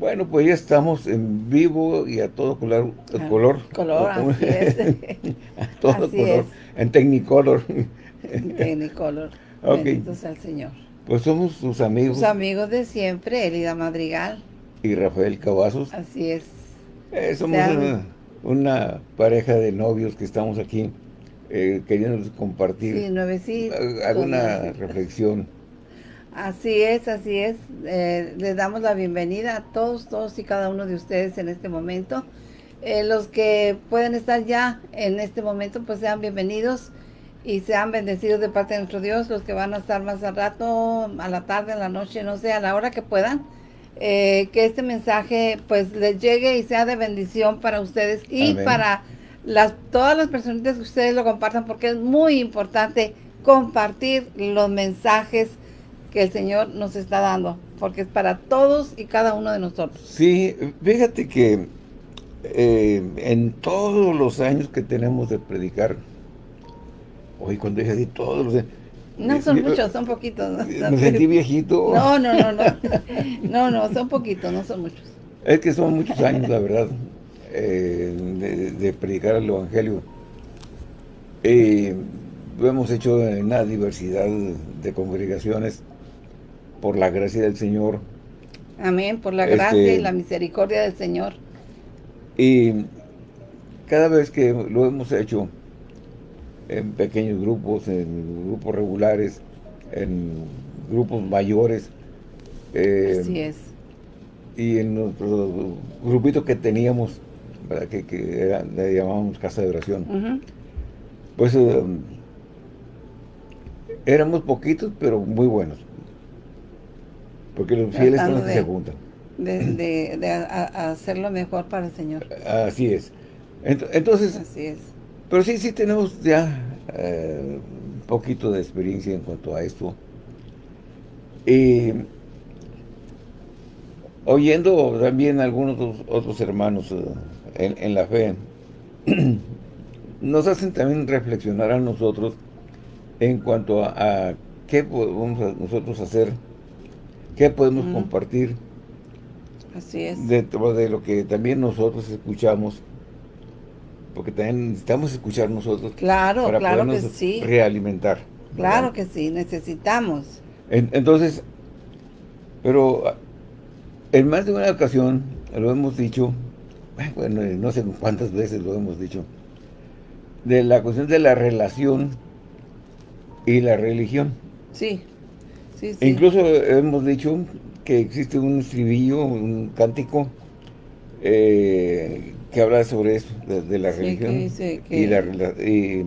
Bueno, pues ya estamos en vivo y a todo color. Ah, color, color, así es. a todo Así color. es. En Technicolor. En Technicolor. Ok. Bendito sea el Señor. Pues somos sus amigos Sus amigos de siempre, Elida Madrigal. y Rafael Cavazos. Así es. Eh, somos una, una pareja de novios que estamos aquí eh, queriendo compartir Sí, eh, alguna reflexión. Así es, así es. Eh, les damos la bienvenida a todos, todos y cada uno de ustedes en este momento. Eh, los que pueden estar ya en este momento, pues sean bienvenidos y sean bendecidos de parte de nuestro Dios. Los que van a estar más al rato, a la tarde, a la noche, no sé, a la hora que puedan. eh, que este mensaje pues les llegue y sea de bendición para ustedes y Amén. para las todas las personitas que ustedes lo compartan porque es muy importante compartir los mensajes que el Señor nos está dando, porque es para todos y cada uno de nosotros. Sí, fíjate que eh, en todos los años que tenemos de predicar, hoy cuando dije así, todos los años, No son eh, muchos, son poquitos. ¿no? me sentí viejito. No, no, no, no. No, no, son poquitos, no son muchos. Es que son muchos años, la verdad, eh, de, de predicar el Evangelio. Eh, lo hemos hecho en una diversidad de congregaciones por la gracia del Señor. Amén, por la Este- gracia y la misericordia del Señor. Y cada vez que lo hemos hecho en pequeños grupos, en grupos regulares, en grupos mayores, eh, Así es. y en nuestro grupito que teníamos, ¿verdad? que, que era- le llamábamos casa de oración, pues eh, éramos poquitos, pero muy buenos. Porque los fieles son los que se juntan. De, de, de a- a- hacerlo mejor para el Señor. Así es. Ent- Entonces, Así es. pero sí, sí tenemos ya eh, un poquito de experiencia en cuanto a esto. Y oyendo también algunos otros, otros hermanos eh, en, en la fe, nos hacen también reflexionar a nosotros en cuanto a, a qué podemos a- nosotros hacer, qué podemos compartir Así es. dentro de lo que también nosotros escuchamos, porque también necesitamos escuchar nosotros Claro, para claro que sí. realimentar. Claro que sí, necesitamos. En- entonces, pero ah, en más de una ocasión lo hemos dicho, bueno, no sé cuántas veces lo hemos dicho, de la cuestión de la relación y la religión. Sí. Sí, sí. E incluso hemos dicho que existe un estribillo, un cántico eh, que habla sobre eso, de, de la Sí, que religión dice que- y la y-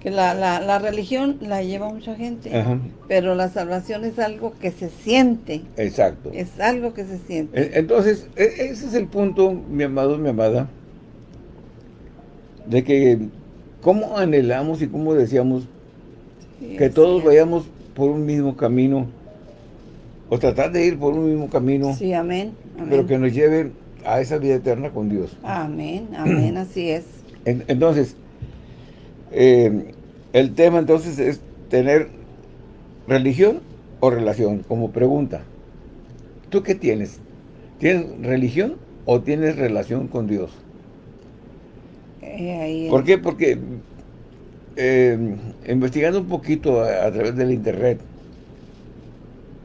que la, la, la religión la lleva mucha gente, ajá, pero la salvación es algo que se siente, exacto. es algo que se siente. Entonces, e- ese es el punto, mi amado, mi amada, de que cómo anhelamos y cómo deseamos Sí, que todos es. vayamos por un mismo camino, o tratar de ir por un mismo camino, Sí, amén. amén. pero que nos lleve a esa vida eterna con Dios. Amén, amén, así es. En- Entonces, eh, el tema entonces es tener religión o relación, como pregunta. ¿Tú qué tienes? ¿Tienes religión o tienes relación con Dios? Eh, ahí ¿Por qué? Porque eh, investigando un poquito a, a través del internet,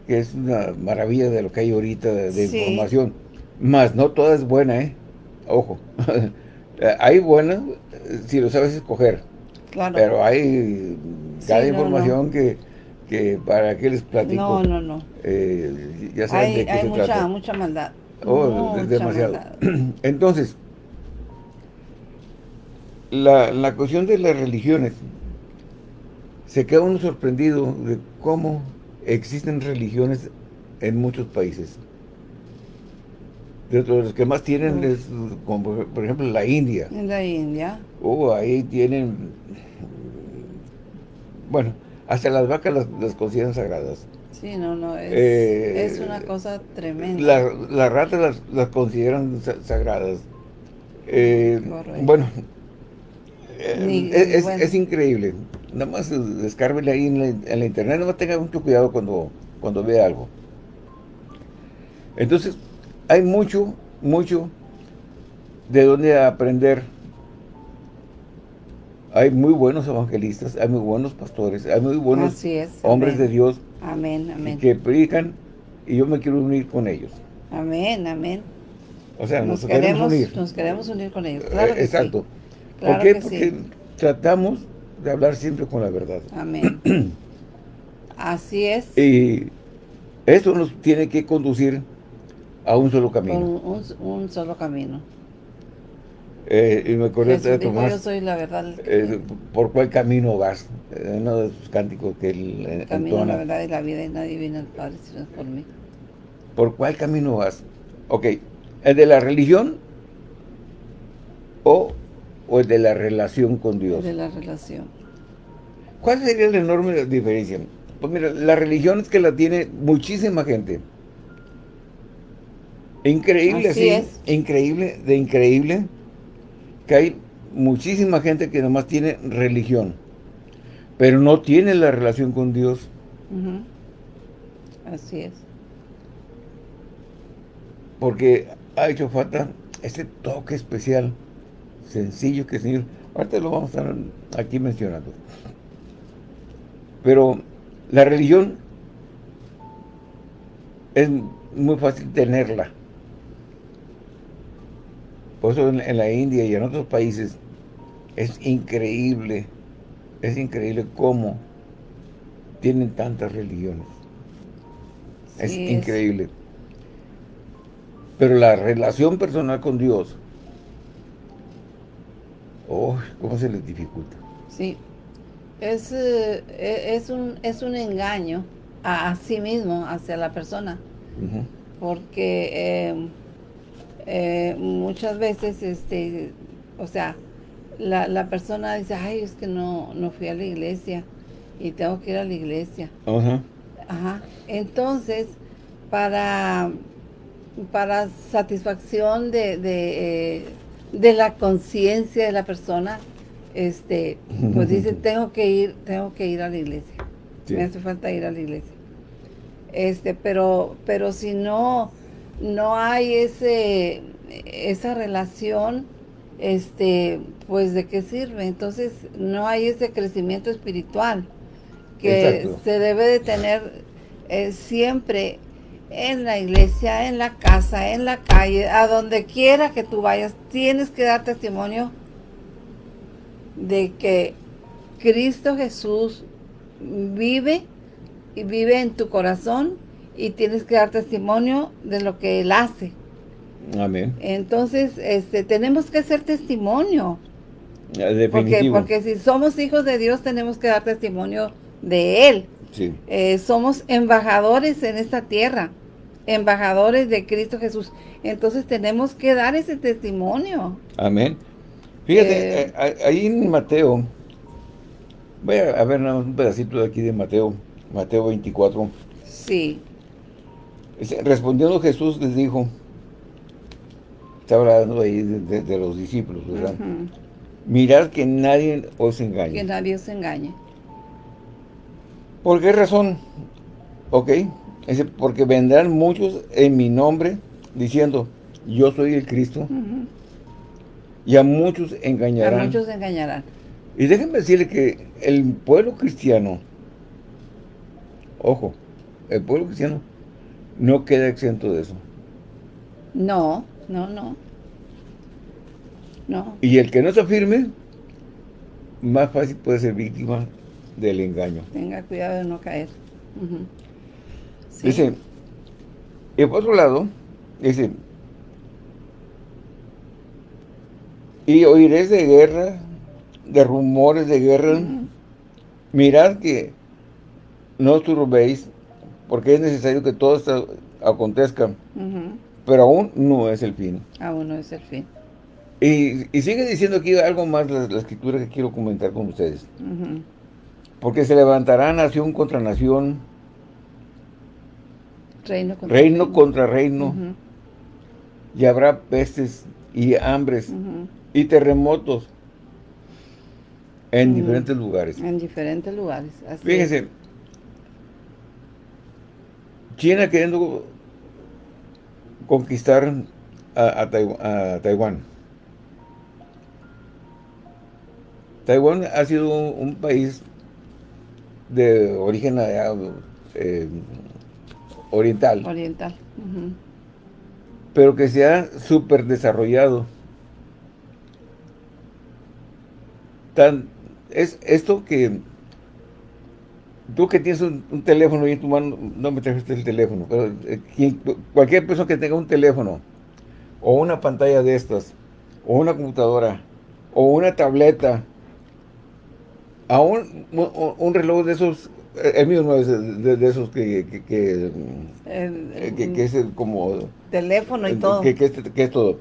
que es una maravilla de lo que hay ahorita de, de Sí. información, más no toda es buena, ¿eh? Ojo. hay buenas si lo sabes escoger. claro. Pero hay cada no, información Que, que para qué les platico. no, no, no. eh, ya saben Hay, de qué hay se mucha, trata. mucha maldad. Oh, es demasiado. maldad. Entonces, la, la cuestión de las religiones, se queda uno sorprendido de cómo existen religiones en muchos países. De los que más tienen Mm. es, como por- ejemplo, la India. En la India. Oh, ahí tienen, bueno, hasta las vacas las, las consideran sagradas. Sí, no, no, es, Eh, es una cosa tremenda. La- Las ratas las, las consideran sa- sagradas. Eh, bueno, Ni- es, es- bueno. es increíble. Nada más eh, descárguele ahí en la, en la internet, nada más tenga mucho cuidado cuando, cuando vea algo. Entonces, hay mucho, mucho de donde aprender. Hay muy buenos evangelistas, hay muy buenos pastores, hay muy buenos hombres de Dios amén, amén. que predican y yo me quiero unir con ellos. Amén, amén. O sea, nos, queremos, unir. Nos queremos unir con ellos, claro que Exacto. ¿Por qué? Porque tratamos de hablar siempre con la verdad. Amén. Así es. Y eso nos tiene que conducir a un solo camino. Un, solo camino. Eh, y me acordé de Tomás. yo soy la verdad. Eh, ¿Por cuál camino vas? Eh, uno de sus cánticos que él El camino, la verdad y la vida, y nadie viene al Padre si no es por mí. ¿Por cuál camino vas? Ok, ¿el de la religión o, o el de la relación con Dios? El de la relación. ¿Cuál sería la enorme diferencia? Pues mira, la religión es que la tiene muchísima gente. Increíble, así, increíble, de increíble, que hay muchísima gente que nomás tiene religión, pero no tiene la relación con Dios. Así es. Porque ha hecho falta ese toque especial, sencillo que el Señor, ahorita lo vamos a estar aquí mencionando. Pero la religión es muy fácil tenerla. Por eso en, la India y en otros países es increíble, es increíble cómo tienen tantas religiones. es increíble. Pero la relación personal con Dios, oh, ¿cómo se les dificulta? Sí, es, eh, es, un, es un engaño a, sí mismo, hacia la persona. Porque eh, eh, muchas veces, este, o sea, la, la, persona dice, ay, es que no, no fui a la iglesia y tengo que ir a la iglesia. Ajá. Entonces, para, para satisfacción de, de, de la conciencia de la persona, este, pues dice, tengo que ir, tengo que ir a la iglesia. Me hace falta ir a la iglesia. Este, pero, pero si no, no hay ese, esa relación, este, pues de qué sirve. Entonces, no hay ese crecimiento espiritual que se debe de tener eh, siempre en la iglesia, en la casa, en la calle, a donde quiera que tú vayas, tienes que dar testimonio de que Cristo Jesús vive y vive en tu corazón y tienes que dar testimonio de lo que Él hace. Amén. Entonces, este, tenemos que hacer testimonio. Definitivo. Porque, porque si somos hijos de Dios, tenemos que dar testimonio de Él. Sí. Eh, somos embajadores en esta tierra, embajadores de Cristo Jesús. Entonces tenemos que dar ese testimonio. Amén. Fíjate, eh, eh, ahí en Mateo, voy a ver un pedacito de aquí de Mateo, Mateo 24. Sí. Respondiendo Jesús les dijo, está hablando ahí de, los discípulos, ¿verdad? Mirad que nadie os engañe. Que nadie os engañe. ¿Por qué razón? Ok, porque vendrán muchos en mi nombre diciendo, yo soy el Cristo. Y a muchos engañarán. A muchos engañarán. Y déjenme decirle que el pueblo cristiano, ojo, el pueblo cristiano no queda exento de eso. No, no, no. No. Y el que no se afirme, más fácil puede ser víctima del engaño. Tenga cuidado de no caer. Dice, y por otro lado, dice, Y oiréis de guerra, de rumores de guerra. Mirad que no os turbéis, porque es necesario que todo esto acontezca. Pero aún no es el fin. Aún no es el fin. Y, sigue diciendo aquí algo más la, escritura que quiero comentar con ustedes. Porque se levantará nación contra nación. Reino contra reino. reino. Contra reino Y habrá pestes y hambres y terremotos en diferentes lugares. En diferentes lugares. Fíjense, China queriendo conquistar a, Taiwán. Taiwán ha sido un, país de origen eh, oriental. Oriental. Pero que se ha súper desarrollado. Tan, es esto que tú que tienes un, teléfono y en tu mano, no me trajiste el teléfono, pero eh, cualquier persona que tenga un teléfono, o una pantalla de estas, o una computadora, o una tableta, a un, un reloj de esos, eh, el mío no es de, esos que, que, que, que, es como... Teléfono y todo. Que, es, todo.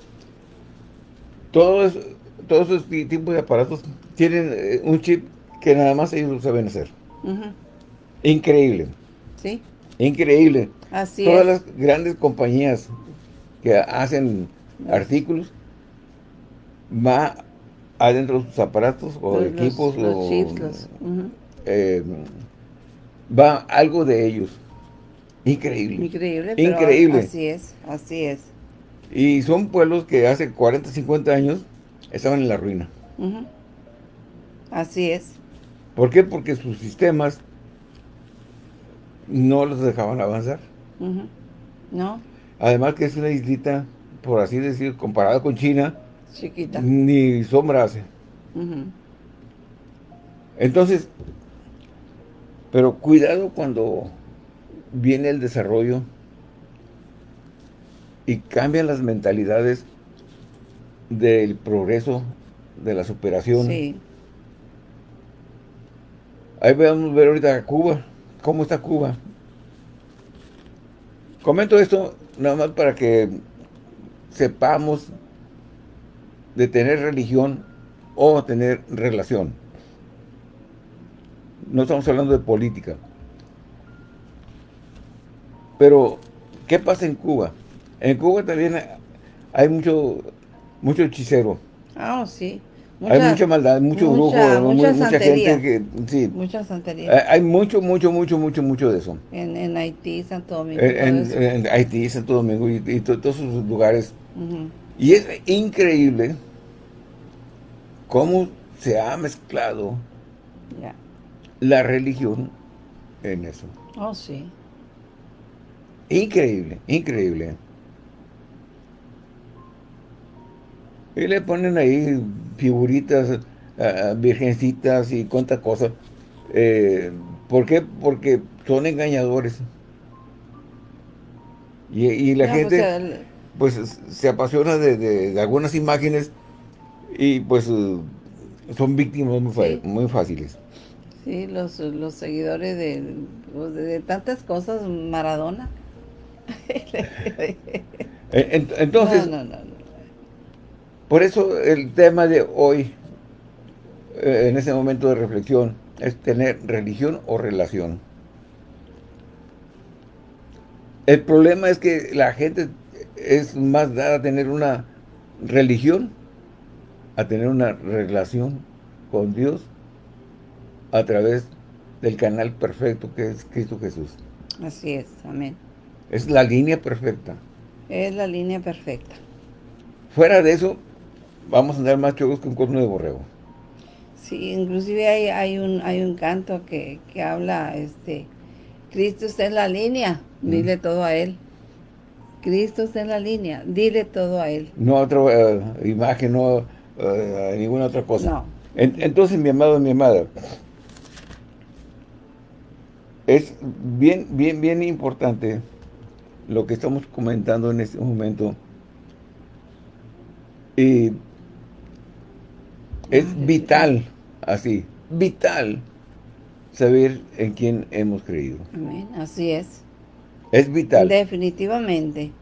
Todos, todos esos tipos de aparatos tienen eh, un chip que nada más ellos lo saben hacer. Increíble. Sí. Increíble. Así Todas las grandes compañías que hacen artículos va adentro de sus aparatos o equipos o, eh, va algo de ellos. Increíble. Increíble, Increíble. así es, así es. Y son pueblos que hace 40, 50 años estaban en la ruina. Así es. ¿Por qué? Porque sus sistemas no los dejaban avanzar. No. Además que es una islita, por así decir, comparada con China, chiquita. Ni sombra hace. Entonces, pero cuidado cuando viene el desarrollo y cambian las mentalidades del progreso, de la superación. Sí. Ahí vamos a ver ahorita Cuba. ¿Cómo está Cuba? Comento esto nada más para que sepamos de tener religión o tener relación. No estamos hablando de política. Pero, ¿qué pasa en Cuba? En Cuba también hay mucho, mucho hechicero. Ah, sí hay mucha maldad, mucho brujo, mucha, gente que... Sí. Mucha santería. Hay mucho, mucho, mucho, mucho, mucho de eso. En, en Haití, Santo Domingo. En, Haití, Santo Domingo y, todos esos lugares. Y es increíble cómo se ha mezclado la religión en eso. Oh, sí. Increíble, increíble. Y le ponen ahí figuritas, virgencitas y cuántas cosas. Eh, ¿Por qué? Porque son engañadores. Y, la gente, pues, se apasiona de, algunas imágenes y, pues, eh, son víctimas muy, fáciles. Sí, los, los seguidores de, pues, de, tantas cosas, Maradona. Entonces, no, no, no. Por eso el tema de hoy, eh, en ese momento de reflexión, es tener religión o relación. El problema es que la gente es más dada a tener una religión a tener una relación con Dios a través del canal perfecto que es Cristo Jesús. Así es, amén. Es la línea perfecta. Es la línea perfecta. Fuera de eso, vamos a andar más chocos que un corno de borrego. Sí, inclusive hay, hay, un, hay un canto que, habla, este, Cristo está en la línea, dile todo a Él. Cristo está en la línea, dile todo a Él. No otra eh, imagen, no uh, ninguna otra cosa. No. entonces, mi amado, mi amada, es bien, bien, bien importante lo que estamos comentando en este momento. Y es vital, así, vital, saber en quién hemos creído. Amén, así es. Es vital. Definitivamente.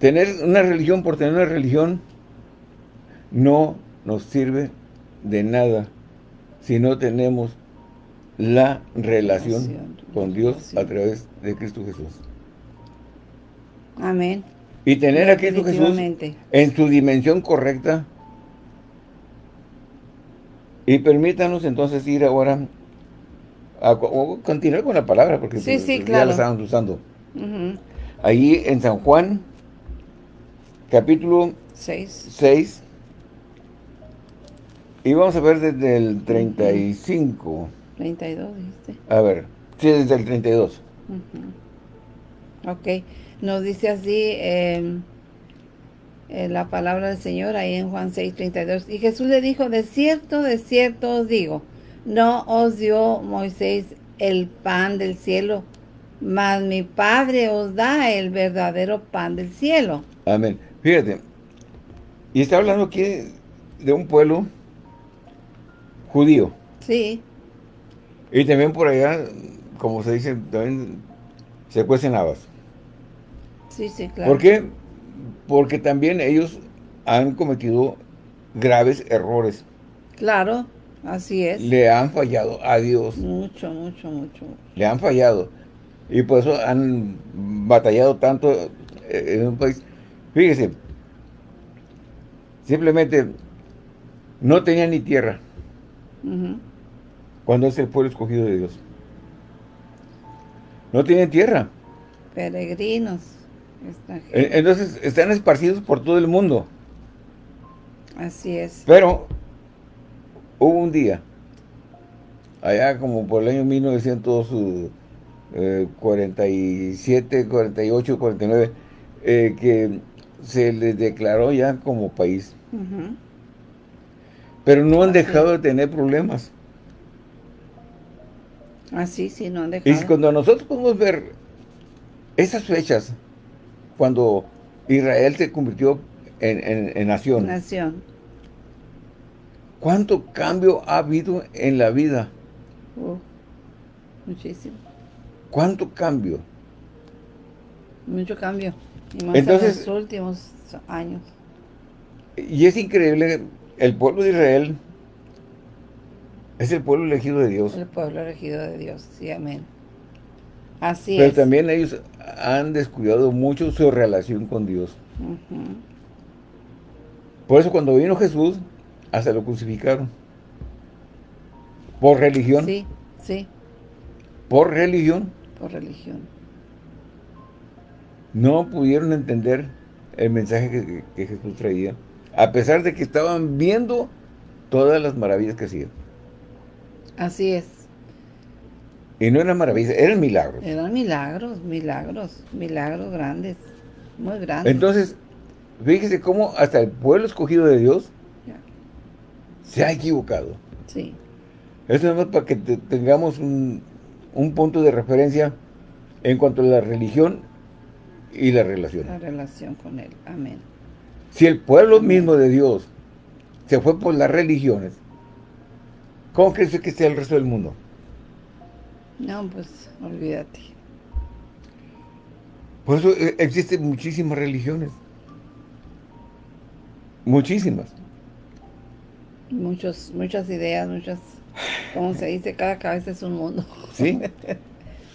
Tener una religión por tener una religión no nos sirve de nada si no tenemos la relación, con Dios a través de Cristo Jesús. Amén. Y tener a Cristo Jesús en su dimensión correcta. Y permítanos entonces ir ahora a, continuar con la palabra, porque pues, ya la estamos usando. Ahí en San Juan, capítulo 6. 6. Y vamos a ver desde el 35. 32, dijiste. A ver, sí, desde el 32. Ok, nos dice así em, la palabra del Señor ahí en Juan 6, 32. Y Jesús le dijo, de cierto, de cierto os digo, no os dio Moisés el pan del cielo, mas mi Padre os da el verdadero pan del cielo. Amén. Fíjate, y está hablando aquí de un pueblo judío. Sí. Y también por allá, como se dice, también se cuecen habas. Sí, sí, claro. ¿Por qué? Porque también ellos han cometido graves errores. Claro, así es. Le han fallado a Dios. Mucho, mucho, mucho. Le han fallado. Y por eso han batallado tanto eh, en un país. Fíjese, simplemente no tenían ni tierra. Cuando es el pueblo escogido de Dios. No tienen tierra. Peregrinos. Entonces están esparcidos por todo el mundo. Así es. Pero hubo un día, allá como por el año 1947, 48, 49, que se les declaró ya como país. Pero no han dejado de tener problemas. Así, ah, sí, no han dejado. Y cuando nosotros podemos ver esas fechas, cuando Israel se convirtió en, nación. Nación. ¿Cuánto cambio ha habido en la vida? muchísimo. ¿Cuánto cambio? Mucho cambio. Y más Entonces, en los últimos años. Y es increíble el pueblo de Israel es el pueblo elegido de Dios. El pueblo elegido de Dios, sí, amén. Así es. Pero también ellos han descuidado mucho su relación con Dios. Por eso cuando vino Jesús, hasta lo crucificaron. Por religión. Sí, sí. Por religión. Por religión. No pudieron entender el mensaje que Jesús traía a pesar de que estaban viendo todas las maravillas que hacía. Así es. Y no eran maravillas, eran milagros. Eran milagros, milagros, milagros grandes, muy grandes. Entonces, fíjese cómo hasta el pueblo escogido de Dios se ha equivocado. Sí. Esto es más para que tengamos un, un punto de referencia en cuanto a la religión y la relación. La relación con Él. Amén. Si el pueblo mismo de Dios se fue por las religiones, ¿cómo crees que sea el resto del mundo? No, pues, olvídate. Por eso eh, existen muchísimas religiones. Muchísimas. Muchos, muchas ideas, muchas, como se dice, cada cabeza es un mundo. Sí.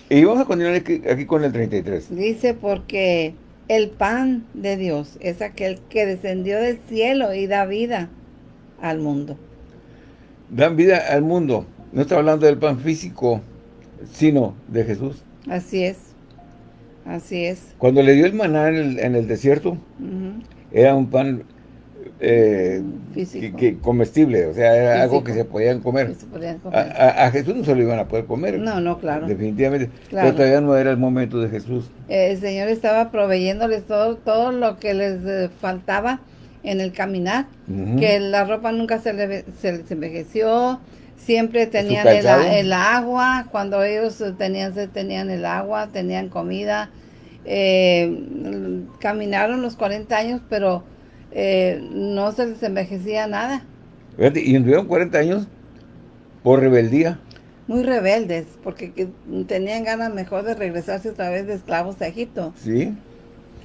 Y vamos a continuar aquí, aquí con el 33. Dice porque el pan de Dios es aquel que descendió del cielo y da vida al mundo. Dan vida al mundo. No está hablando del pan físico, sino de Jesús. Así es. Así es. Cuando le dio el maná en el, desierto, era un pan eh, que, comestible, o sea, era algo que se podían comer. A, Jesús no se lo iban a poder comer. No, no, claro. Definitivamente. Pero todavía no era el momento de Jesús. el Señor estaba proveyéndoles todo, todo lo que les eh, faltaba en el caminar, que la ropa nunca se, les envejeció, siempre tenían el, agua, cuando ellos tenían, tenían el agua, tenían comida, eh, caminaron los 40 años, pero eh, no se les envejecía nada. Y anduvieron 40 años por rebeldía. Muy rebeldes, porque tenían ganas mejor de regresarse otra vez de esclavos a Egipto. Sí.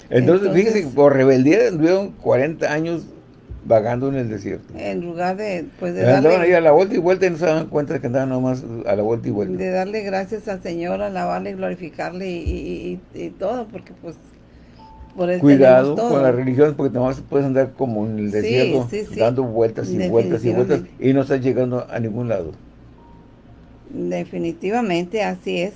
Entonces, fíjense, por rebeldía anduvieron 40 años vagando en el desierto. En lugar de, pues de Andaban ahí a la vuelta y vuelta y no se daban cuenta de que andaban nomás a la vuelta y vuelta. De darle gracias al Señor, alabarle, glorificarle y, y todo, porque pues Cuidado con la religión porque nomás puedes andar como en el desierto, dando vueltas y vueltas y vueltas y no estás llegando a ningún lado. Definitivamente, así es.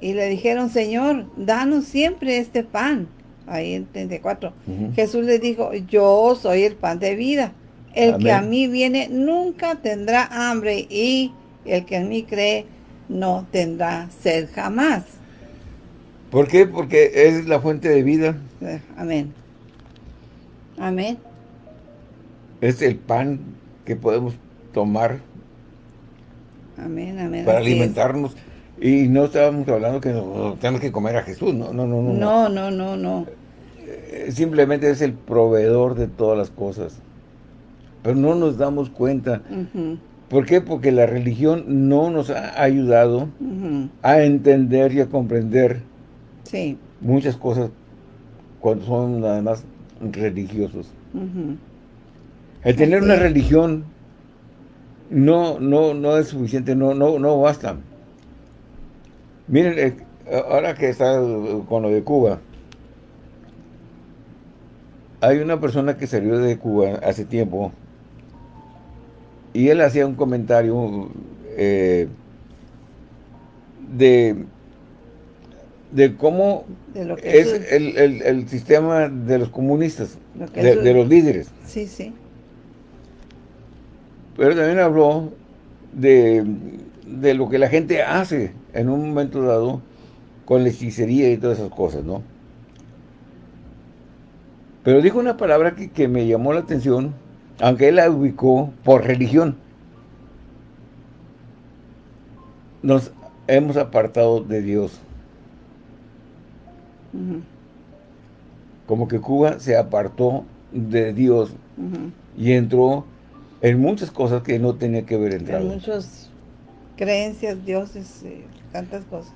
Y le dijeron, Señor, danos siempre este pan. Ahí en 34. Jesús le dijo, yo soy el pan de vida. El que a mí viene nunca tendrá hambre y el que en mí cree no tendrá sed jamás. ¿Por qué? Porque es la fuente de vida. Eh, amén. Amén. Es el pan que podemos tomar. Amén, amén. Para alimentarnos. Y no estábamos hablando que tenemos que comer a Jesús, no, no, no. No, no, no, no. Eh, simplemente es el proveedor de todas las cosas. Pero no nos damos cuenta. ¿Por qué? Porque la religión no nos ha ayudado a entender y a comprender sí. muchas cosas cuando son además religiosos. El tener una religión no, no, no es suficiente, no, no, no basta. Miren, eh, ahora que está con lo de Cuba, hay una persona que salió de Cuba hace tiempo y él hacía un comentario eh, de, de cómo es, el, sistema de los comunistas, de, los líderes. Sí, sí. Pero también habló de, de lo que la gente hace en un momento dado con la hechicería y todas esas cosas, ¿no? Pero dijo una palabra que, que me llamó la atención, aunque él la ubicó por religión. Nos hemos apartado de Dios. Como que Cuba se apartó de Dios y entró en muchas cosas que no tenía que ver entrado. En muchas creencias, dioses, eh, tantas cosas.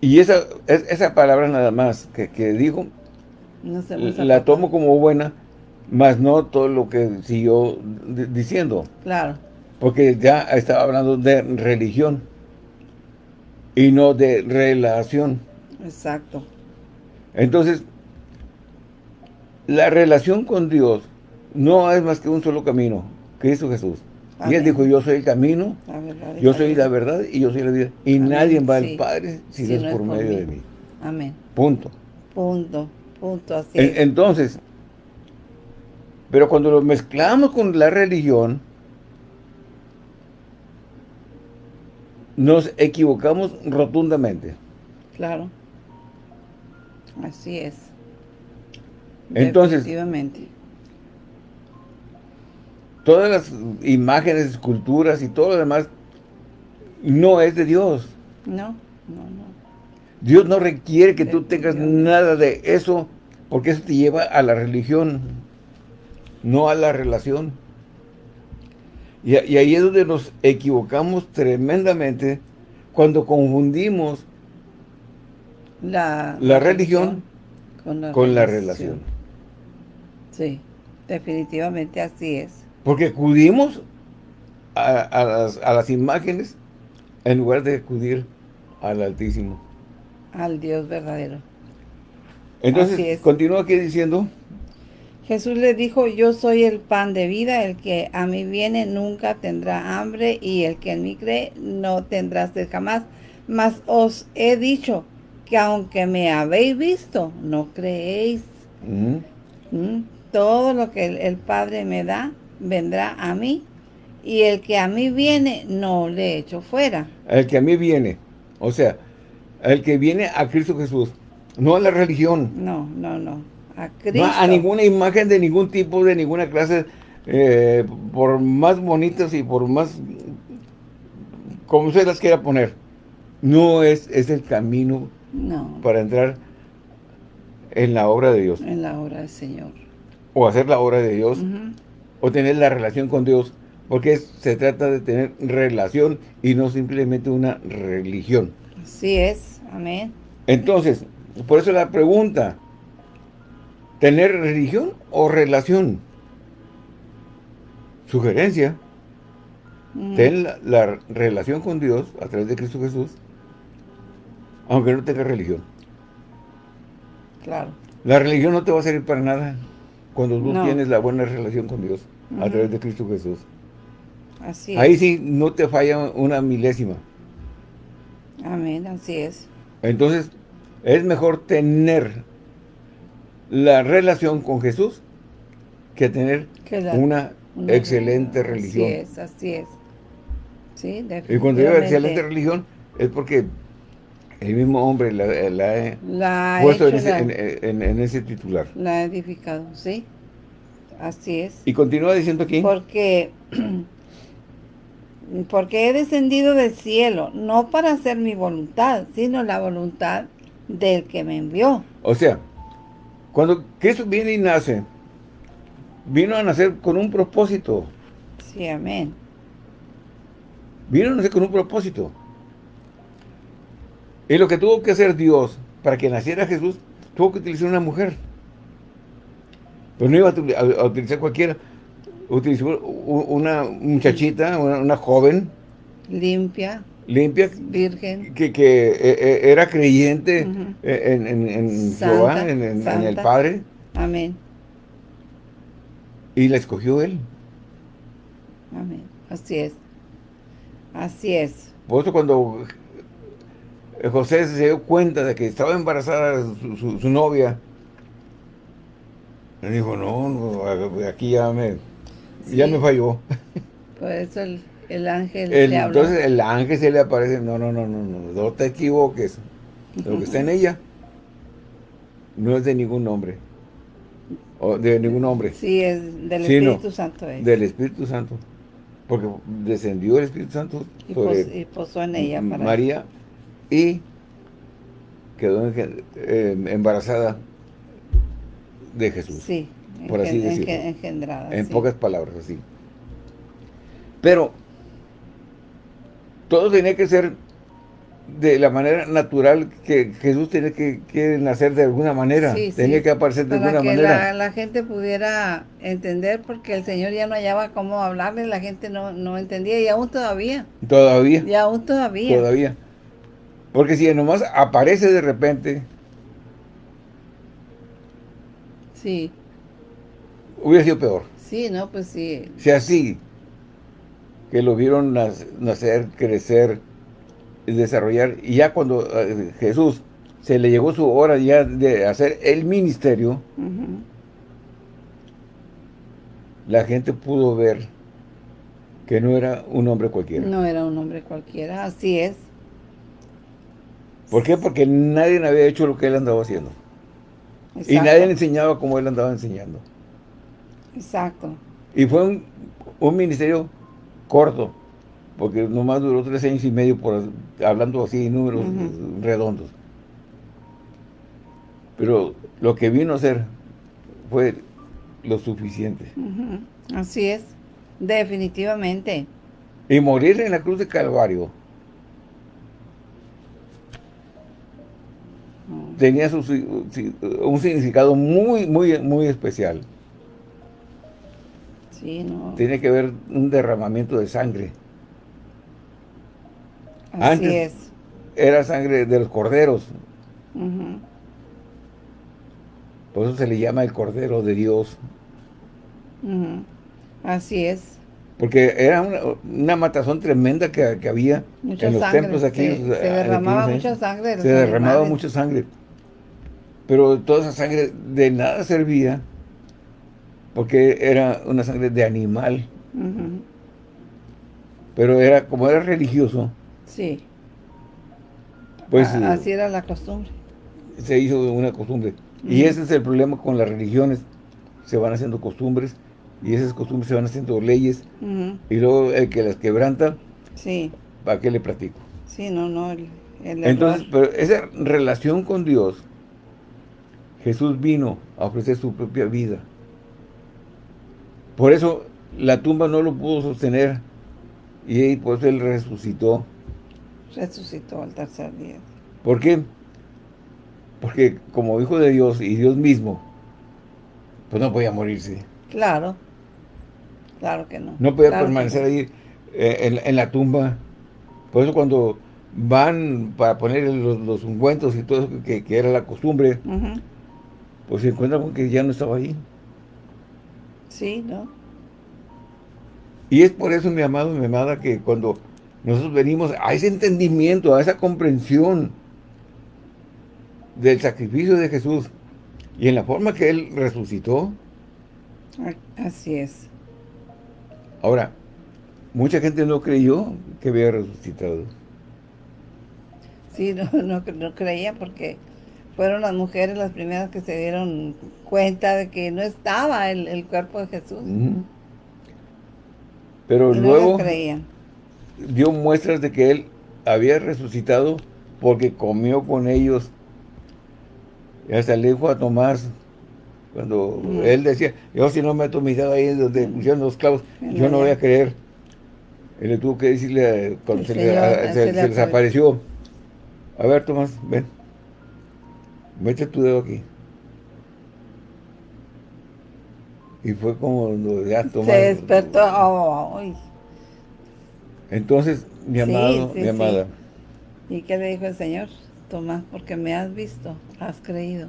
Y esa, esa palabra nada más que, dijo, la tomo como buena, más no todo lo que siguió diciendo. Claro. Porque ya estaba hablando de religión y no de relación. Exacto. Entonces, la relación con Dios no es más que un solo camino, Cristo Jesús. Y él dijo, yo soy el camino, yo soy la verdad y yo soy la vida. Y nadie va al Padre si, no es por, medio de mí. Amén. Punto. Punto, punto, así Entonces, pero cuando lo mezclamos con la religión, nos equivocamos rotundamente. Claro. Así es. Entonces, todas las imágenes, esculturas y todo lo demás no es de Dios. No, no, no. Dios no requiere que tú tengas nada de eso, porque eso te lleva a la religión, no a la relación. Y, ahí es donde nos equivocamos tremendamente cuando confundimos la, religión, con, la, relación. Sí, definitivamente así es. Porque acudimos a, las, imágenes en lugar de acudir al Altísimo. Al Dios verdadero. Entonces, continúa aquí diciendo... Jesús le dijo, yo soy el pan de vida, el que a mí viene nunca tendrá hambre, y el que en mí cree no tendrá sed jamás. Mas os he dicho que aunque me habéis visto, no creéis. Mm. Mm. Todo lo que el Padre me da, vendrá a mí, y el que a mí viene, no le echo fuera. El que a mí viene, o sea, el que viene a Cristo Jesús, no a la religión. No, no, no, a Cristo. a ninguna imagen de ningún tipo, de ninguna clase, eh, por más bonitas y por más, como usted las quiera poner. No es, es el camino para entrar en la obra de Dios. En la obra del Señor. O hacer la obra de Dios o tener la relación con Dios, porque se trata de tener relación y no simplemente una religión. Así es, amén. Entonces, por eso la pregunta, ¿tener religión o relación? Sugerencia, ten la, relación con Dios a través de Cristo Jesús, aunque no tenga religión. Claro. La religión no te va a servir para nada cuando tú tienes la buena relación con Dios a través de Cristo Jesús. Así Ahí sí no te falla una milésima. Amén, así es. Entonces, es mejor tener la relación con Jesús que tener una, excelente religión. Así es, así es. Sí, Y cuando digo excelente religión, es porque el mismo hombre la, ha puesto en, ese, titular. La ha edificado, sí. Así es. Y continúa diciendo aquí. Porque, porque he descendido del cielo, no para hacer mi voluntad, sino la voluntad del que me envió. O sea, cuando Cristo viene y nace, vino a nacer con un propósito. Sí, amén. Vino a nacer con un propósito. Y lo que tuvo que hacer Dios para que naciera Jesús, tuvo que utilizar una mujer. Pero no iba a, utilizar cualquiera. Utilizó una muchachita, una, joven. Limpia. Limpia. Virgen. Que, que eh, eh, era creyente en, en, en Jehová, en, en el Padre. Amén. Y la escogió Él. Amén. Así es. Así es. Por eso cuando José se dio cuenta de que estaba embarazada su, novia, le dijo, no, aquí ya me, ya me falló. Por eso el, ángel le habló. Entonces el ángel se le aparece, no, no, no, no, no, no te equivoques. Lo que está en ella no es de ningún hombre o de ningún hombre. Sí, es del Espíritu Santo. Del Espíritu Santo. Porque descendió el Espíritu Santo y, sobre posó en ella María y quedó eh, embarazada de Jesús. Sí, por así decirlo. engendrada. En pocas palabras, así. Pero todo tenía que ser de la manera natural que Jesús tiene que, nacer de alguna manera, tenía que aparecer de alguna manera. Para que la, gente pudiera entender, porque el Señor ya no hallaba cómo hablarle, la gente no, no entendía, y aún todavía. Todavía. Y aún todavía. Todavía. Porque si nomás aparece de repente... Sí. Hubiera sido peor. Sí, no, pues sí. Si así, que lo vieron nacer, crecer, desarrollar. Y ya cuando eh, Jesús se le llegó su hora ya de hacer el ministerio, la gente pudo ver que no era un hombre cualquiera. No era un hombre cualquiera, así es. ¿Por qué? Porque nadie había hecho lo que él andaba haciendo. Y nadie enseñaba como él andaba enseñando. Exacto. Y fue un, un ministerio corto, porque nomás duró tres años y medio por hablando así números redondos. Pero lo que vino a ser fue lo suficiente. Así es, definitivamente. Y morir en la cruz de Calvario tenía su, un significado muy, muy, muy especial. Sí, no. Tiene que ver un derramamiento de sangre. Así Antes es. era sangre de los corderos. Por eso se le llama el cordero de Dios. Así es. Porque era una, matazón tremenda que, había en los templos aquí. Se, derramaba mucha sangre. se derramaba mucha sangre. Pero toda esa sangre de nada servía porque era una sangre de animal. Pero era como era religioso, Sí. Pues, así era la costumbre. Se hizo una costumbre. Y ese es el problema con las religiones. Se van haciendo costumbres y esas costumbres se van haciendo leyes. Y luego el que las quebranta, sí. ¿para qué le platico? Sí, no, no. Entonces, pero esa relación con Dios, Jesús vino a ofrecer su propia vida. Por eso la tumba no lo pudo sostener y por eso él resucitó resucitó al tercer día. ¿Por qué? Porque como hijo de Dios y Dios mismo, pues no podía morirse. Claro, claro que no. No podía permanecer ahí eh, en, la tumba. Por eso cuando van para poner los, ungüentos y todo eso que, era la costumbre, pues se encuentran con que ya no estaba ahí. Sí, ¿no? Y es por eso, mi amado, mi amada, que cuando nosotros venimos a ese entendimiento, a esa comprensión del sacrificio de Jesús y en la forma que Él resucitó. Así es. Ahora, mucha gente no creyó que había resucitado. Sí, no, no, creía porque fueron las mujeres las primeras que se dieron cuenta de que no estaba el, cuerpo de Jesús. Pero luego dio muestras de que Él había resucitado porque comió con ellos. Y hasta le dijo a Tomás, cuando él decía, yo si no meto mi dedo ahí donde pusieron los clavos, yo no voy a creer. Él le tuvo que decirle, cuando se, le, desapareció, a ver Tomás, ven, mete tu dedo aquí. Y fue como ya Tomás. Se despertó. Entonces, mi amado, mi amada. ¿Y qué le dijo el Señor? Tomás, porque me has visto, has creído.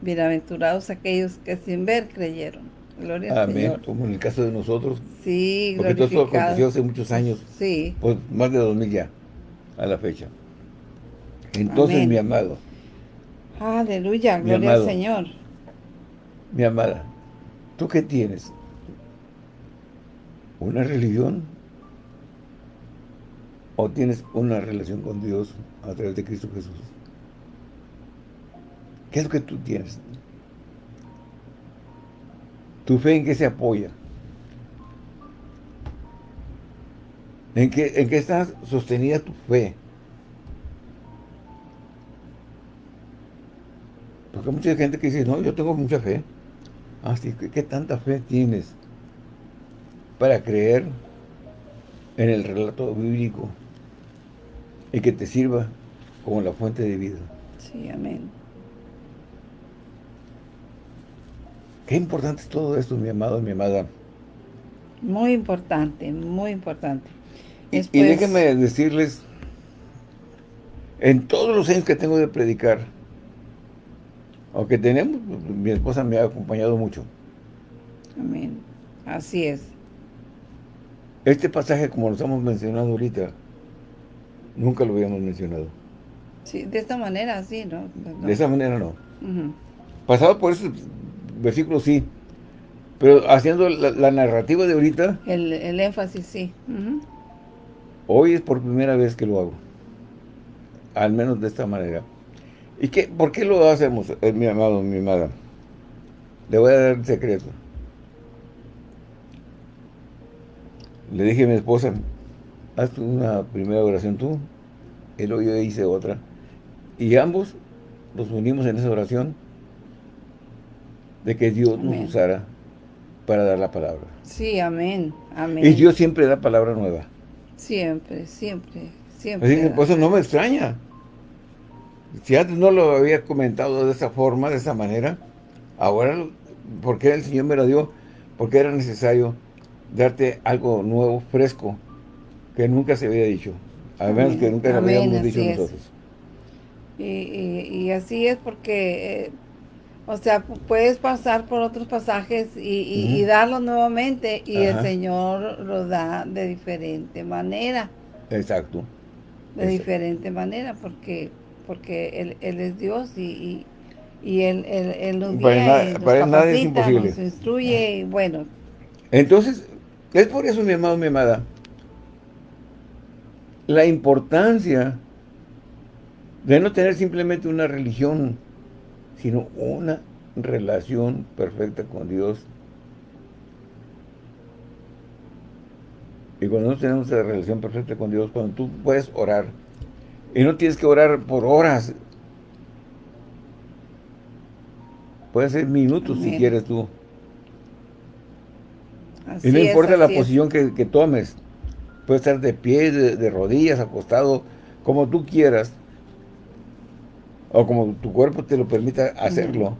Bienaventurados aquellos que sin ver creyeron. Gloria al Señor. como en el caso de nosotros. Sí, Porque todo esto aconteció hace muchos años. Sí. Pues más de dos mil ya, a la fecha. Entonces, mi amado. Aleluya, gloria al Señor. Mi amada, ¿tú qué tienes? ¿Una religión? ¿O tienes una relación con Dios a través de Cristo Jesús? ¿Qué es lo que tú tienes? ¿Tu fe en qué se apoya? ¿En qué, en qué está sostenida tu fe? Porque hay mucha gente que dice, no, yo tengo mucha fe. Así ah, ¿qué tanta fe tienes para creer en el relato bíblico y que te sirva como la fuente de vida? Sí, amén. Qué importante es todo esto, mi amado, mi amada. Muy importante, muy importante. Y, y déjenme decirles, en todos los años que tengo de predicar, aunque tenemos, mi esposa me ha acompañado mucho. Amén. Así es. Este pasaje, como lo estamos mencionando ahorita, nunca lo habíamos mencionado. Sí, de esta manera, sí, ¿no? De esa manera no. Pasado por eso versículos sí, pero haciendo la, narrativa de ahorita... El, énfasis, sí. Hoy es por primera vez que lo hago. Al menos de esta manera. ¿Y qué, por qué lo hacemos, eh, mi amado, mi amada? Le voy a dar el secreto. Le dije a mi esposa, haz una primera oración tú, él o yo hice otra. Y ambos nos unimos en esa oración de que Dios nos usara para dar la palabra. Sí, amén, amén. Y Dios siempre da palabra nueva. Siempre, siempre, siempre. Así que por eso no me extraña. Si antes no lo había comentado de esa forma, de esa manera, ahora, porque el Señor me lo dio, porque era necesario darte algo nuevo, fresco, que nunca se había dicho. A menos que nunca lo habíamos dicho nosotros. Y, y, así es porque eh, o sea, puedes pasar por otros pasajes y, darlo nuevamente y el Señor lo da de diferente manera. Exacto. De diferente manera porque porque él, él es Dios y, y, él, él, nos guía, para, nada es imposible. nos instruye y bueno. Entonces, es por eso, mi amado, mi amada, la importancia de no tener simplemente una religión sino una relación perfecta con Dios. Y cuando no tenemos esa relación perfecta con Dios, cuando tú puedes orar, y no tienes que orar por horas, puede ser minutos si quieres tú. y no importa la posición que, tomes, puedes estar de pie, de rodillas, acostado, como tú quieras, o como tu cuerpo te lo permita hacerlo.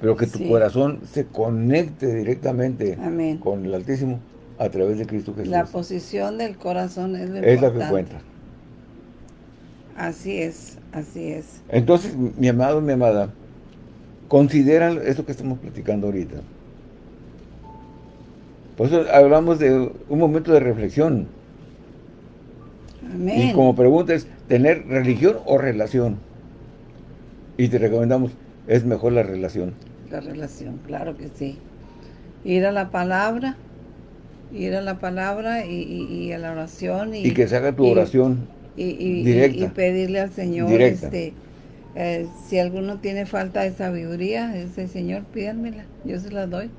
Pero que tu corazón se conecte directamente con el Altísimo a través de Cristo Jesús. La posición del corazón es lo Es la que cuenta. Así es, así es. Entonces, mi amado, mi amada, considera esto que estamos platicando ahorita. Por eso hablamos de un momento de reflexión. Amén. Y como pregunta es, ¿tener religión o relación? Y te recomendamos, es mejor la relación. La relación, claro que sí. Ir a la palabra, ir a la palabra y, a la oración. Y, que se haga tu oración y, directa. Y pedirle al Señor, este, eh, si alguno tiene falta de sabiduría, ese Señor, pídanmela, yo se la doy.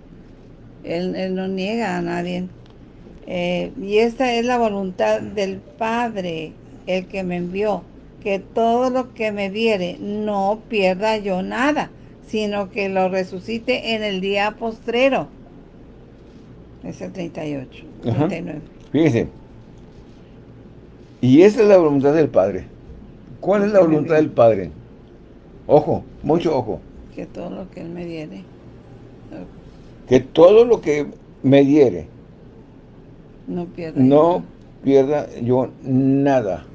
Él, él no niega a nadie. Eh, y esta es la voluntad del Padre, el que me envió, que todo lo que me viere no pierda yo nada, sino que lo resucite en el día postrero. Es el 38, 39. Fíjense. Y esa es la voluntad del Padre. ¿Cuál es la voluntad del Padre? Ojo, mucho ojo. Que todo lo que Él me diere. Que todo lo que me diere. No pierda. No pierda yo nada.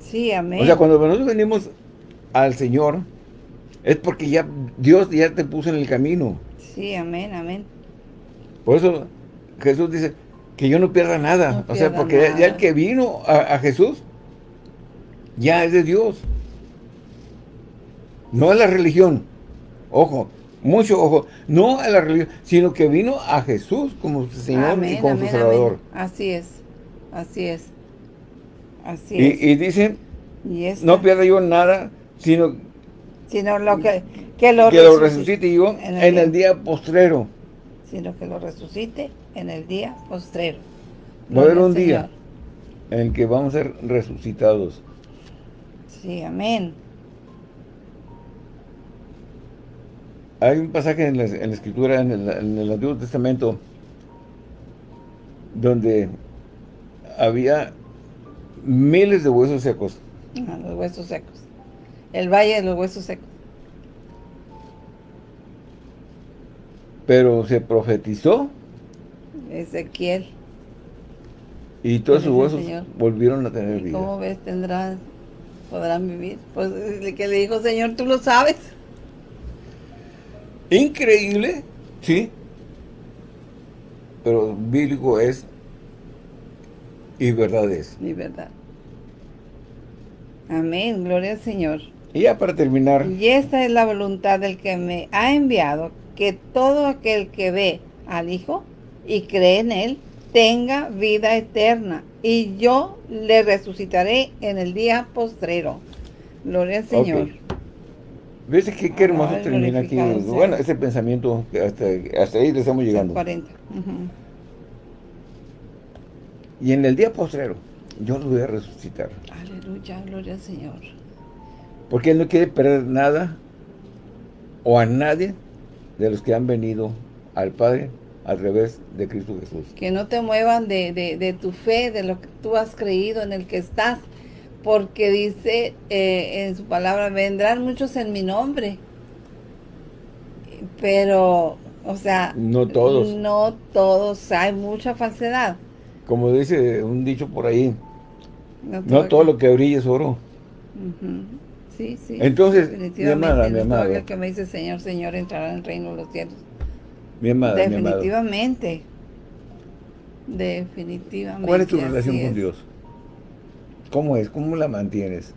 Sí, amén. O sea, cuando nosotros venimos al Señor, es porque ya Dios ya te puso en el camino. Sí, amén, amén. Por eso Jesús dice que yo no pierda nada. o sea, porque ya el que vino a, Jesús, ya es de Dios. No a la religión. Ojo, mucho ojo. No a la religión, sino que vino a Jesús como su Señor y como su Salvador. Así es, así es. Así y, es. Y dice, no pierda yo nada, sino, sino lo que, que lo, resucite, yo en el día postrero sino que lo resucite en el día postrero. Va a haber un día en que vamos a ser resucitados. Sí, amén. Hay un pasaje en la, Escritura, en el, Antiguo Testamento, donde había miles de huesos secos. Ah, los huesos secos. El valle de los huesos secos. Pero se profetizó. Ezequiel. Y todos sus huesos volvieron a tener vida. ¿Cómo ves? Tendrán, podrán vivir. Pues que le dijo, Señor, tú lo sabes. Increíble, sí. Pero bíblico es y verdad es. Y verdad. Amén, gloria al Señor. Y ya para terminar. Y esta es la voluntad del que me ha enviado, que todo aquel que ve al Hijo y cree en Él, tenga vida eterna, y yo le resucitaré en el día postrero. Gloria al Señor. ¿Ves qué, qué hermoso termina aquí? Bueno, ese pensamiento, hasta, hasta ahí le estamos llegando. 40. Y en el día postrero, yo lo voy a resucitar. Aleluya, gloria al Señor. Porque Él no quiere perder nada o a nadie de los que han venido al Padre al revés de Cristo Jesús. Que no te muevan de, tu fe, de lo que tú has creído, en el que estás, porque dice eh, en su palabra, vendrán muchos en mi nombre, pero, o sea... No todos. No todos, hay mucha falsedad. Como dice un dicho por ahí, no todo, lo que brilla es oro. Sí, sí. Entonces, mi amada, mi amada. que me dice, Señor, Señor, entrará en el reino de los cielos. Mi amada, Definitivamente. Definitivamente. ¿Cuál es tu relación con Dios? ¿Cómo es? ¿Cómo la mantienes?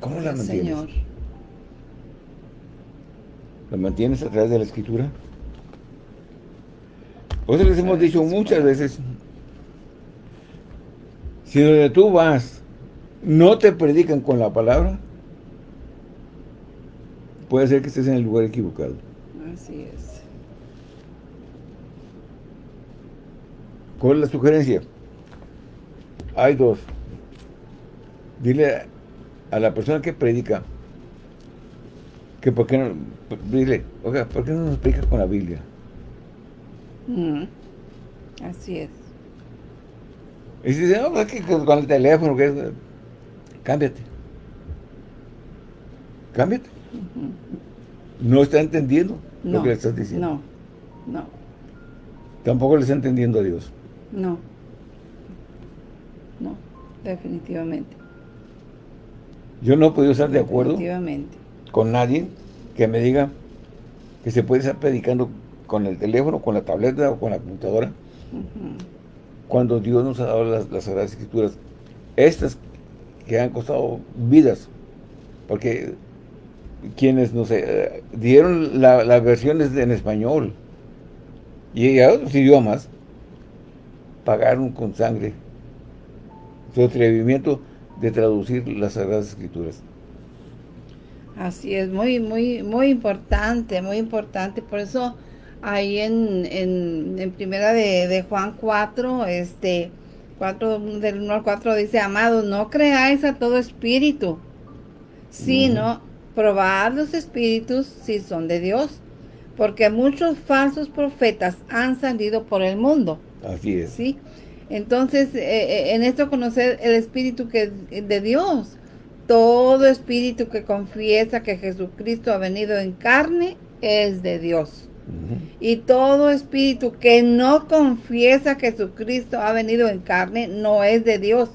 ¿Cómo la mantienes? Señor. ¿La mantienes a través de la Escritura? Por eso les hemos dicho muchas veces, si donde tú vas no te predican con la palabra, puede ser que estés en el lugar equivocado. Así es. ¿Cuál es la sugerencia? Hay dos. Dile a la persona que predica que por qué no, dile, oiga, ¿por qué no nos predica con la Biblia? Mm, así es. Y si dice, no, pues que con el teléfono, que es, cámbiate. Cámbiate. No está entendiendo lo que le estás diciendo. No, no. Tampoco le está entendiendo a Dios. No. No, definitivamente. Yo no he podido estar de acuerdo definitivamente. con nadie que me diga que se puede estar predicando con el teléfono, con la tableta o con la computadora, cuando Dios nos ha dado las, las Sagradas Escrituras, estas que han costado vidas, porque quienes, no sé, dieron las versiones en español y a otros idiomas, pagaron con sangre su atrevimiento de traducir las Sagradas Escrituras. Así es, muy, muy, muy importante, muy importante. Por eso ahí en, en, primera de, Juan 4, este, 4, del 1 al 4 dice, amados, no creáis a todo espíritu, sino probad los espíritus si son de Dios, porque muchos falsos profetas han salido por el mundo. Así es. ¿sí? Entonces, eh, eh, en esto conocer el espíritu que de Dios. Todo espíritu que confiesa que Jesucristo ha venido en carne es de Dios. Y todo espíritu que no confiesa que Jesucristo ha venido en carne no es de Dios.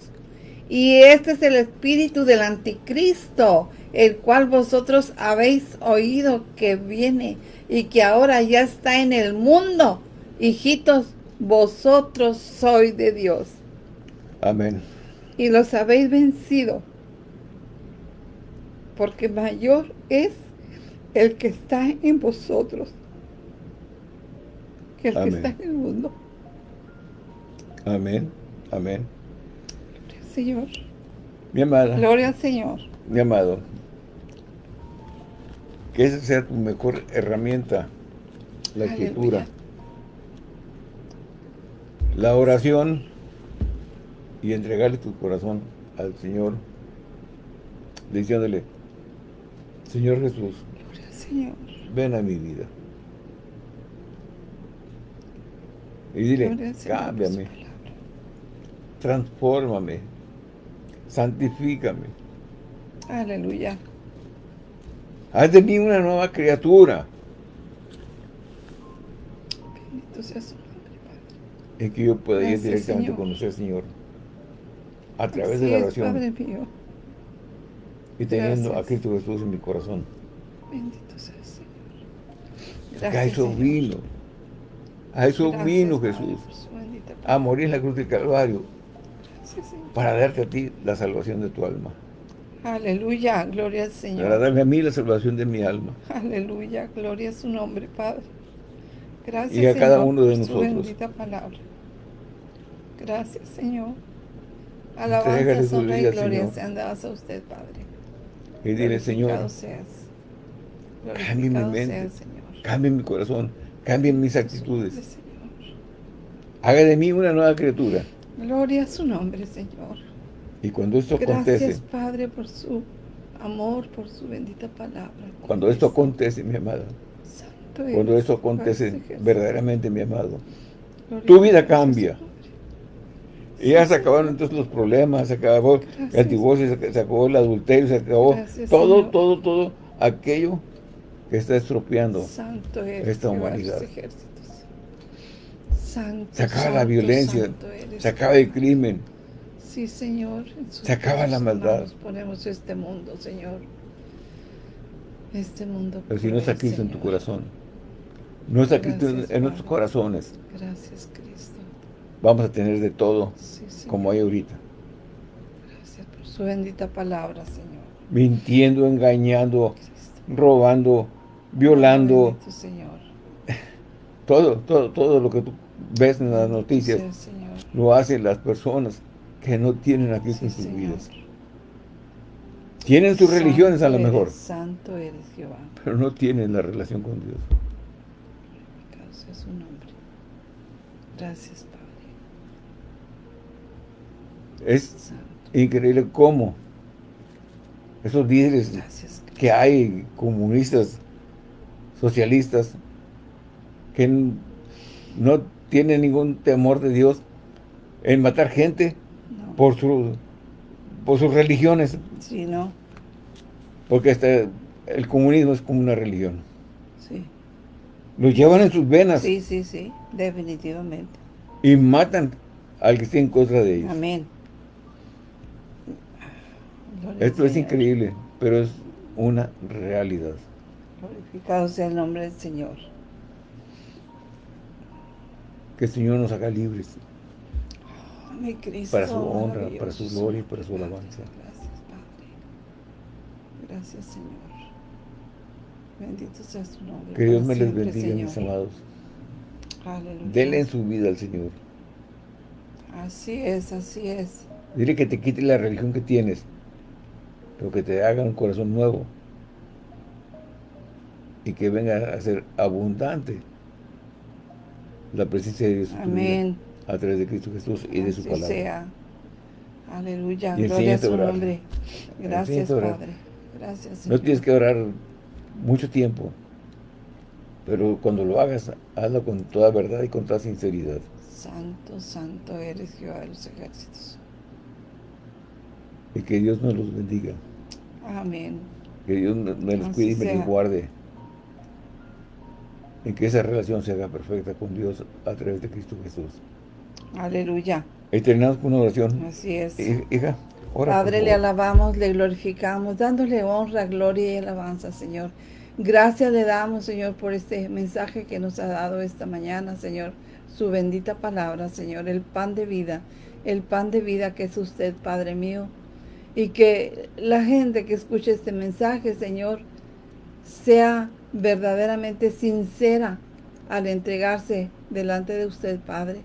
Y este es el espíritu del anticristo, el cual vosotros habéis oído que viene y que ahora ya está en el mundo. Hijitos, vosotros sois de Dios. Amén. Y los habéis vencido, porque mayor es el que está en vosotros que el que está en el mundo. Amén, amén. Gloria al Señor. Mi amada. Gloria al Señor. Mi amado. Que esa sea tu mejor herramienta, la escritura. La oración y entregarle tu corazón al Señor, diciéndole, Señor Jesús, Señor. ven a mi vida. Y dile, cámbiame, transfórmame, santifícame. Aleluya. Haz de mí una nueva criatura. Bendito sea En que yo pueda ir directamente con usted, Señor. A través de la oración. Padre mío. Y teniendo a Cristo Jesús en mi corazón. Bendito sea el Señor. Gracias, a eso vino. A eso vino Jesús. A morir en la cruz del Calvario. para darte a ti la salvación de tu alma. Aleluya, gloria al Señor. Para darme a mí la salvación de mi alma. Aleluya, gloria a su nombre, Padre. Gracias, Y a cada uno de nosotros. Su bendita palabra. Gracias, Señor. Alabanza, honra y gloria sean dadas a usted, Padre. Y dile, Señor, cambie mi mente, cambie mi corazón, cambie mis actitudes. Haga de mí una nueva criatura. Gloria a su nombre, Señor. Y cuando esto acontece... Gracias, Padre, por su amor, por su bendita palabra. Cuando esto acontece, mi amada. cuando esto acontece verdaderamente, mi amado. tu vida cambia. Y ya se acabaron entonces los problemas, se acabó el divorcio, se, acabó el adulterio, se acabó todo, todo, todo aquello que está estropeando esta humanidad. se acaba la violencia, se acaba el crimen. Sí, Señor. se acaba la maldad. ponemos este mundo, Señor. Este mundo. Pero si no está Cristo en tu corazón, no está Cristo en nuestros corazones. Gracias, Cristo vamos a tener de todo como hay ahorita. Gracias por su bendita palabra, Señor. Mintiendo, engañando, robando, violando. Señor. Todo, todo, todo lo que tú ves en las noticias lo hacen las personas que no tienen a Cristo en sus vidas. Tienen sus religiones a lo mejor. Santo eres Jehová. Pero no tienen la relación con Dios. Gracias su nombre. Gracias, es increíble cómo esos líderes que hay, comunistas, socialistas, que no tienen ningún temor de Dios en matar gente por, su, por sus religiones. Sí, ¿no? Porque este, el comunismo es como una religión. Sí. Lo llevan en sus venas. Sí, sí, sí, definitivamente. Y matan al que esté en contra de ellos. Amén. Esto es increíble, pero es una realidad. Glorificado sea el nombre del Señor. Que el Señor nos haga libres. Oh, mi Cristo, para su honra, para su gloria y para su alabanza. Gracias, Padre. Gracias, Señor. Bendito sea su nombre. Que Dios me les siempre, bendiga, mis amados. Aleluya. Denle en su vida al Señor. Así es, así es. Dile que te quite la religión que tienes, pero que te haga un corazón nuevo. Y que venga a ser abundante la presencia de Dios en tu vida, Amén. a través de Cristo Jesús y de su palabra. sea. Aleluya. Y Gloria a su orar. nombre. Gracias. Padre. Gracias, No Señor. tienes que orar mucho tiempo, pero cuando lo hagas, hazlo con toda verdad y con toda sinceridad. Santo, santo eres Jehová de los ejércitos. Y que Dios nos los bendiga. Amén. Que Dios me los cuide y me sea. los guarde. Y que esa relación se haga perfecta con Dios a través de Cristo Jesús. Aleluya. Y terminamos con una oración. Así es. Hij- Hija, ora. Padre, le alabamos, le glorificamos, dándole honra, gloria y alabanza, Señor. Gracias le damos, Señor, por este mensaje que nos ha dado esta mañana, Señor. Su bendita palabra, Señor, el pan de vida, el pan de vida que es usted, Padre mío. Y que la gente que escuche este mensaje, Señor, sea verdaderamente sincera al entregarse delante de usted, Padre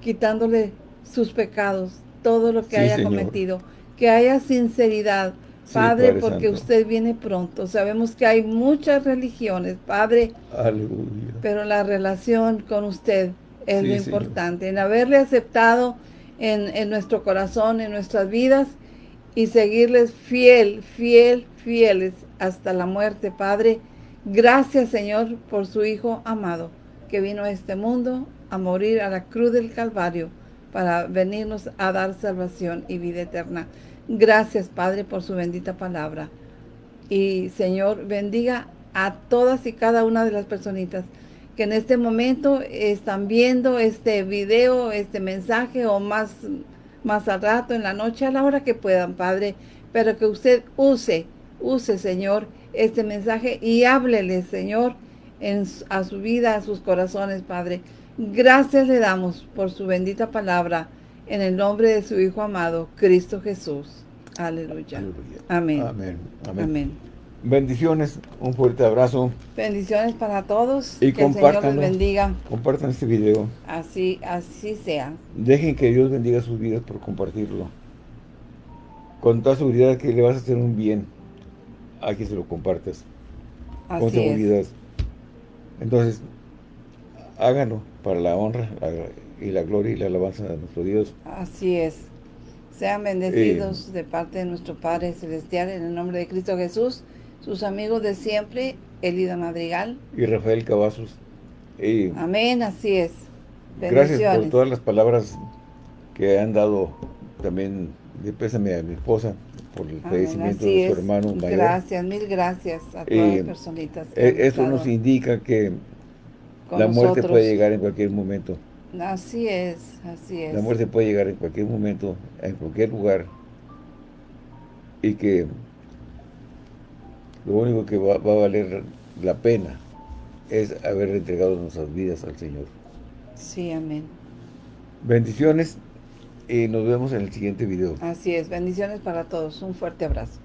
quitándole sus pecados, todo lo que Sí, haya Señor. cometido, que haya sinceridad, Padre, porque Santo. usted viene pronto. Sabemos que hay muchas religiones, Padre, Aleluya. pero la relación con usted es Sí, lo Señor. importante, en haberle aceptado en, en nuestro corazón, en nuestras vidas, y seguirles fiel, fiel, fieles hasta la muerte, Padre. Gracias, Señor, por su Hijo amado, que vino a este mundo a morir a la cruz del Calvario para venirnos a dar salvación y vida eterna. Gracias, Padre, por su bendita palabra. Y Señor, bendiga a todas y cada una de las personitas que en este momento están viendo este video, este mensaje o más, más al rato, en la noche, a la hora que puedan, Padre. Pero que usted use, use, Señor, este mensaje y háblele, Señor, en, a su vida, a sus corazones, Padre. Gracias le damos por su bendita palabra en el nombre de su Hijo amado, Cristo Jesús. Aleluya. Aleluya. Amén. Amén. Amén. Amén. Bendiciones, un fuerte abrazo. Bendiciones para todos. Y que el Señor les bendiga. Compartan este video. Así, así sea. Dejen que Dios bendiga sus vidas por compartirlo. Con toda seguridad que le vas a hacer un bien a quien se lo compartas. con Así es. seguridad. Entonces, háganlo para la honra la- y la gloria y la alabanza de nuestro Dios. Así es. Sean bendecidos de parte de nuestro Padre Celestial en el nombre de Cristo Jesús. Sus amigos de siempre, Elida Madrigal. Y Rafael Cavazos. Y Amén, así es. gracias por todas las palabras que han dado también de pésame a mi esposa por el Amén, fallecimiento de su es. hermano mayor. Gracias, mil gracias a todas Eh, las personitas. que Eh, Esto nos indica que la muerte nosotros. puede llegar en cualquier momento. Así es, así es. La muerte puede llegar en cualquier momento, en cualquier lugar. Y que lo único que va, va a valer la pena es haber entregado nuestras vidas al Señor. Sí, amén. Bendiciones y nos vemos en el siguiente video. Así es. Bendiciones para todos. Un fuerte abrazo.